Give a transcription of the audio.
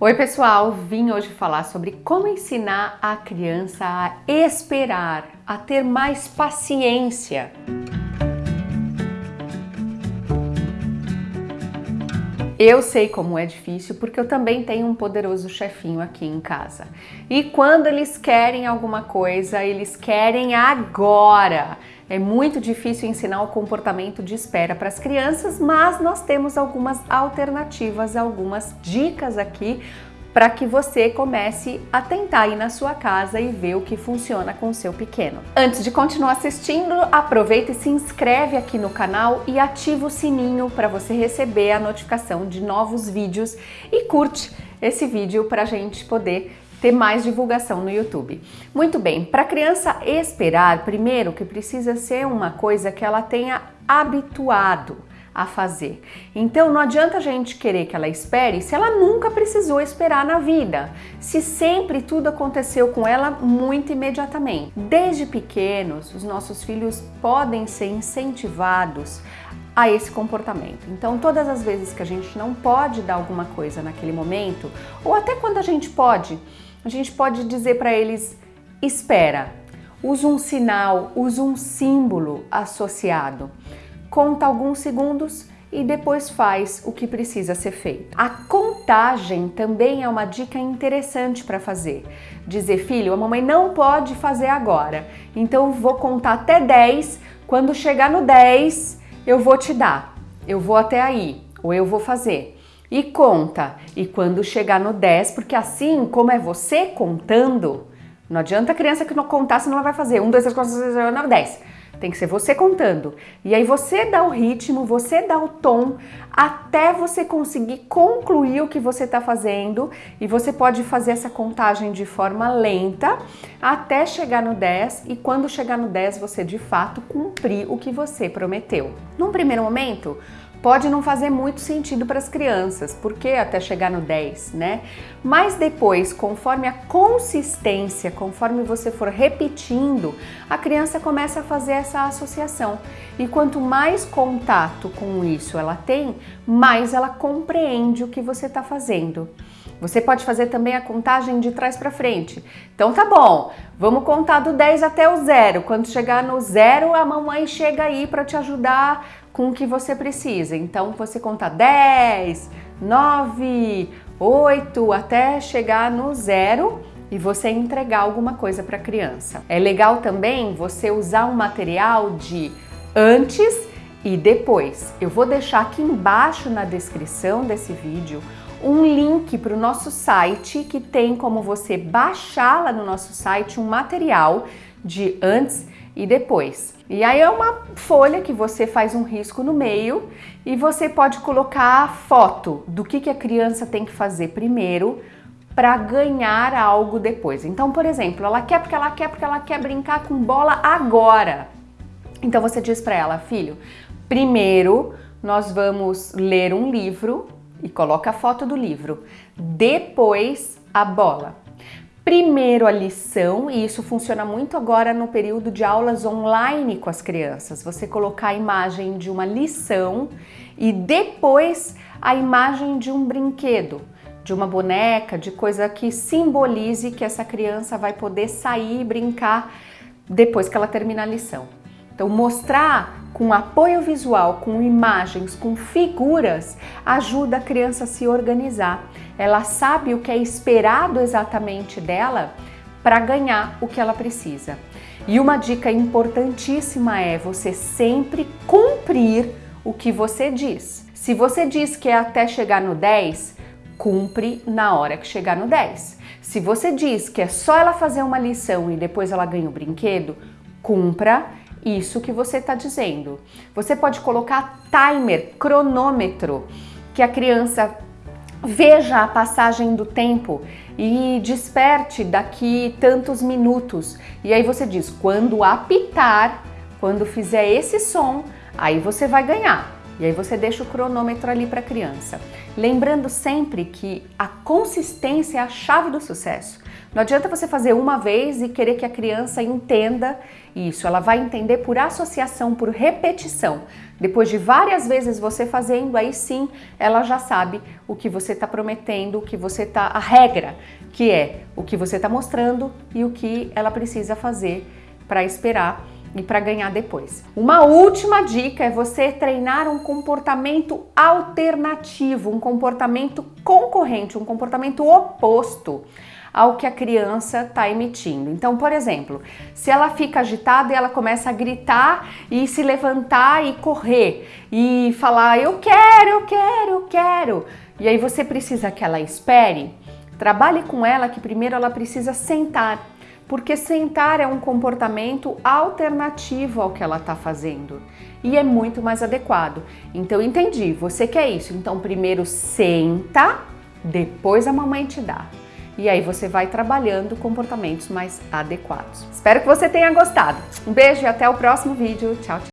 Oi pessoal, vim hoje falar sobre como ensinar a criança a esperar, a ter mais paciência. Eu sei como é difícil porque eu também tenho um poderoso chefinho aqui em casa. E quando eles querem alguma coisa, eles querem agora. É muito difícil ensinar o comportamento de espera para as crianças, mas nós temos algumas alternativas, algumas dicas aqui para que você comece a tentar ir na sua casa e ver o que funciona com o seu pequeno. Antes de continuar assistindo, aproveita e se inscreve aqui no canal e ativa o sininho para você receber a notificação de novos vídeos e curte esse vídeo para a gente poder ter mais divulgação no YouTube. Muito bem, para a criança esperar, primeiro que precisa ser uma coisa que ela tenha habituado a fazer. Então não adianta a gente querer que ela espere se ela nunca precisou esperar na vida, se sempre tudo aconteceu com ela muito imediatamente. Desde pequenos, os nossos filhos podem ser incentivados a esse comportamento. Então, todas as vezes que a gente não pode dar alguma coisa naquele momento, ou até quando a gente pode, a gente pode dizer para eles: espera, usa um sinal, usa um símbolo associado conta alguns segundos e depois faz o que precisa ser feito. A contagem também é uma dica interessante para fazer. Dizer, filho, a mamãe não pode fazer agora, então vou contar até 10, quando chegar no 10 eu vou te dar, eu vou até aí, ou eu vou fazer. E conta, e quando chegar no 10, porque assim como é você contando, não adianta a criança que não contar, senão ela vai fazer 1, 2, 3, 4, 5, 6, 7, 8, 9, 10. Tem que ser você contando. E aí você dá o ritmo, você dá o tom até você conseguir concluir o que você está fazendo e você pode fazer essa contagem de forma lenta até chegar no 10 e quando chegar no 10 você de fato cumprir o que você prometeu. Num primeiro momento, pode não fazer muito sentido para as crianças, porque até chegar no 10, né? Mas depois, conforme a consistência, conforme você for repetindo, a criança começa a fazer essa associação. E quanto mais contato com isso ela tem, mais ela compreende o que você está fazendo. Você pode fazer também a contagem de trás para frente. Então tá bom, vamos contar do 10 até o zero. Quando chegar no zero, a mamãe chega aí para te ajudar com o que você precisa. Então você conta 10, 9, 8 até chegar no zero e você entregar alguma coisa para a criança. É legal também você usar um material de antes e depois. Eu vou deixar aqui embaixo na descrição desse vídeo um link para o nosso site que tem como você baixar lá no nosso site um material de antes e depois. E aí é uma folha que você faz um risco no meio e você pode colocar a foto do que, que a criança tem que fazer primeiro para ganhar algo depois. Então, por exemplo, ela quer porque ela quer porque ela quer brincar com bola agora. Então você diz para ela, filho, primeiro nós vamos ler um livro e coloca a foto do livro. Depois a bola. Primeiro a lição, e isso funciona muito agora no período de aulas online com as crianças. Você colocar a imagem de uma lição e depois a imagem de um brinquedo, de uma boneca, de coisa que simbolize que essa criança vai poder sair e brincar depois que ela termina a lição. Então, mostrar com apoio visual, com imagens, com figuras, ajuda a criança a se organizar. Ela sabe o que é esperado exatamente dela para ganhar o que ela precisa. E uma dica importantíssima é você sempre cumprir o que você diz. Se você diz que é até chegar no 10, cumpre na hora que chegar no 10. Se você diz que é só ela fazer uma lição e depois ela ganha o brinquedo, cumpra isso que você está dizendo. Você pode colocar timer, cronômetro, que a criança veja a passagem do tempo e desperte daqui tantos minutos. E aí você diz, quando apitar, quando fizer esse som, aí você vai ganhar. E aí você deixa o cronômetro ali para a criança. Lembrando sempre que a consistência é a chave do sucesso. Não adianta você fazer uma vez e querer que a criança entenda isso. Ela vai entender por associação, por repetição. Depois de várias vezes você fazendo, aí sim ela já sabe o que você está prometendo, o que você está. a regra, que é o que você está mostrando e o que ela precisa fazer para esperar e para ganhar depois. Uma última dica é você treinar um comportamento alternativo, um comportamento concorrente, um comportamento oposto ao que a criança está emitindo. Então, por exemplo, se ela fica agitada e ela começa a gritar e se levantar e correr e falar eu quero, eu quero, eu quero, e aí você precisa que ela espere, trabalhe com ela que primeiro ela precisa sentar porque sentar é um comportamento alternativo ao que ela está fazendo e é muito mais adequado. Então, entendi, você quer isso, então primeiro senta, depois a mamãe te dá. E aí você vai trabalhando comportamentos mais adequados. Espero que você tenha gostado. Um beijo e até o próximo vídeo. Tchau, tchau.